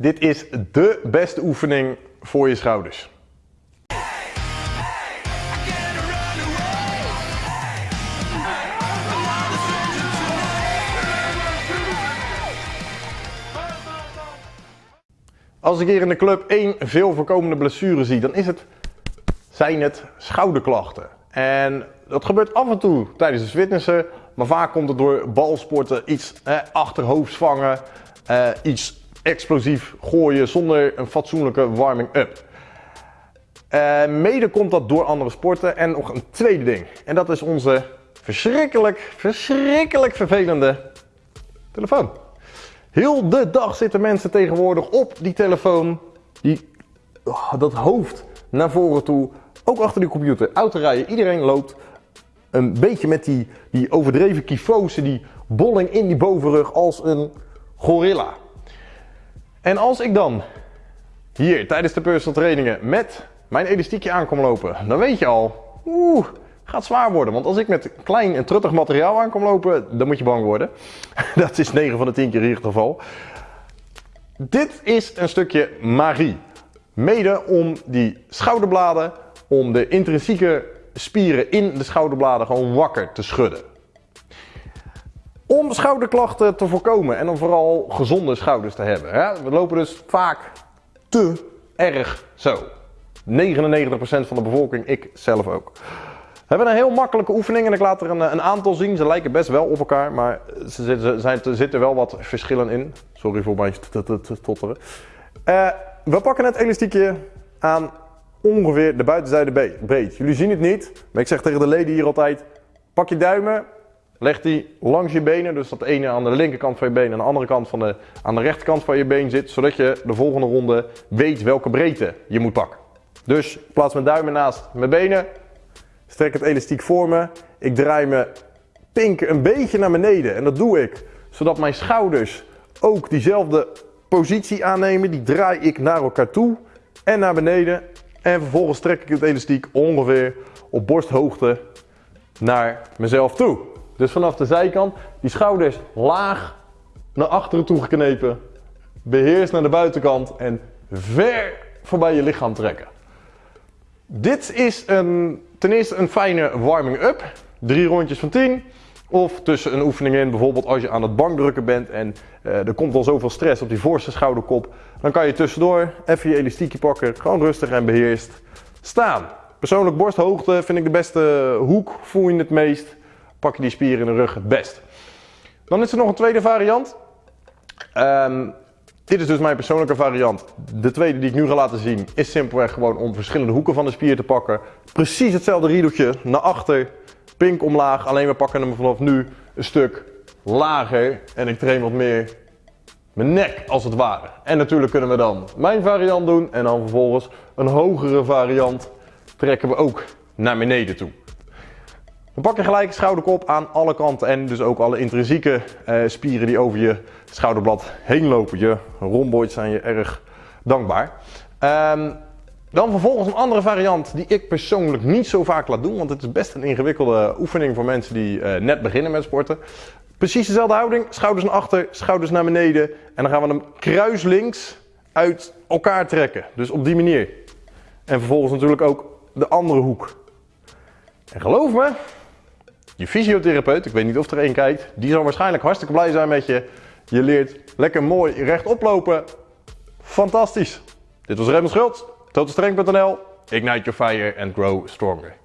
Dit is de beste oefening voor je schouders. Als ik hier in de club één veel voorkomende blessure zie, dan is het, zijn het schouderklachten. En dat gebeurt af en toe tijdens het fitnessen, maar vaak komt het door balsporten, iets eh, vangen, eh, iets explosief gooien zonder een fatsoenlijke warming-up. Uh, mede komt dat door andere sporten en nog een tweede ding. En dat is onze verschrikkelijk, verschrikkelijk vervelende telefoon. Heel de dag zitten mensen tegenwoordig op die telefoon, die, oh, dat hoofd naar voren toe, ook achter die computer, autorijden. Iedereen loopt een beetje met die, die overdreven kyfose, die bolling in die bovenrug als een gorilla. En als ik dan hier tijdens de personal trainingen met mijn elastiekje aankom lopen, dan weet je al, oeh, gaat zwaar worden. Want als ik met klein en truttig materiaal aankom lopen, dan moet je bang worden. Dat is 9 van de 10 keer in ieder geval. Dit is een stukje magie. Mede om die schouderbladen, om de intrinsieke spieren in de schouderbladen gewoon wakker te schudden. Om schouderklachten te voorkomen en om vooral gezonde schouders te hebben. Hè? We lopen dus vaak te erg zo. 99% van de bevolking, ik zelf ook. We hebben een heel makkelijke oefening en ik laat er een, een aantal zien. Ze lijken best wel op elkaar, maar er zitten wel wat verschillen in. Sorry voor mijn stotteren. Uh, we pakken het elastiekje aan ongeveer de buitenzijde breed. Jullie zien het niet, maar ik zeg tegen de leden hier altijd, pak je duimen, leg die langs je benen, dus dat ene aan de linkerkant van je been en de andere kant van de, aan de rechterkant van je been zit, zodat je de volgende ronde weet welke breedte je moet pakken. Dus plaats mijn duimen naast mijn benen, strek het elastiek voor me, ik draai mijn pink een beetje naar beneden en dat doe ik zodat mijn schouders ook diezelfde positie aannemen, die draai ik naar elkaar toe en naar beneden en vervolgens trek ik het elastiek ongeveer op borsthoogte naar mezelf toe. Dus vanaf de zijkant, die schouders laag naar achteren toe geknepen. Beheers naar de buitenkant en ver voorbij je lichaam trekken. Dit is een, ten eerste een fijne warming-up. Drie rondjes van 10. Of tussen een oefening in, bijvoorbeeld als je aan het bankdrukken bent en uh, er komt al zoveel stress op die voorste schouderkop. Dan kan je tussendoor even je elastiekje pakken, gewoon rustig en beheerst staan. Persoonlijk borsthoogte vind ik de beste hoek, voel je het meest. Pak je die spier in de rug het best. Dan is er nog een tweede variant. Um, dit is dus mijn persoonlijke variant. De tweede die ik nu ga laten zien is simpelweg gewoon om verschillende hoeken van de spier te pakken. Precies hetzelfde riedeltje naar achter pink omlaag. Alleen we pakken hem vanaf nu een stuk lager. En ik train wat meer mijn nek als het ware. En natuurlijk kunnen we dan mijn variant doen. En dan vervolgens een hogere variant trekken we ook naar beneden toe. Dan pak je gelijk schouderkop aan alle kanten en dus ook alle intrinsieke eh, spieren die over je schouderblad heen lopen. Je rhomboids zijn je erg dankbaar. Um, dan vervolgens een andere variant die ik persoonlijk niet zo vaak laat doen, want het is best een ingewikkelde oefening voor mensen die uh, net beginnen met sporten. Precies dezelfde houding, schouders naar achter, schouders naar beneden en dan gaan we hem kruislinks uit elkaar trekken. Dus op die manier. En vervolgens natuurlijk ook de andere hoek. En geloof me, je fysiotherapeut, ik weet niet of er één kijkt, die zal waarschijnlijk hartstikke blij zijn met je. Je leert lekker mooi rechtop lopen. Fantastisch. Dit was Raymond Schultz. TotalStrength.nl. Ignite your fire and grow stronger.